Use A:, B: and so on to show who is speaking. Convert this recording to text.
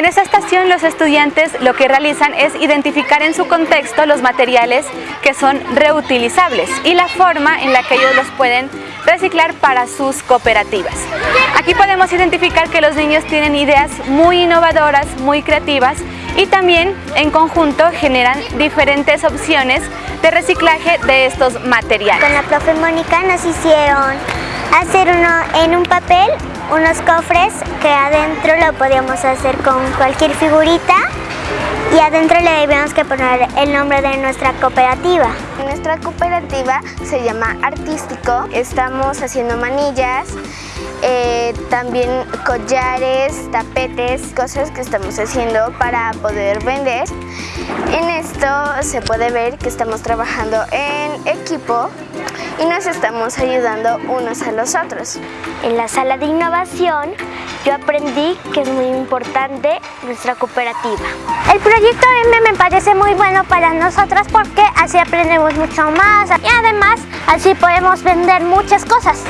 A: En esta estación los estudiantes lo que realizan es identificar en su contexto los materiales que son reutilizables y la forma en la que ellos los pueden reciclar para sus cooperativas. Aquí podemos identificar que los niños tienen ideas muy innovadoras, muy creativas y también en conjunto generan diferentes opciones de reciclaje de estos materiales.
B: Con la profe Mónica nos hicieron hacer uno en un papel unos cofres que adentro lo podíamos hacer con cualquier figurita y adentro le debíamos que poner el nombre de nuestra cooperativa.
C: Nuestra cooperativa se llama Artístico, estamos haciendo manillas, eh, también collares, tapetes, cosas que estamos haciendo para poder vender. En esto se puede ver que estamos trabajando en equipo y nos estamos ayudando unos a los otros.
B: En la sala de innovación yo aprendí que es muy importante nuestra cooperativa. El proyecto M me parece muy bueno para nosotras porque así aprendemos mucho más y además así podemos vender muchas cosas.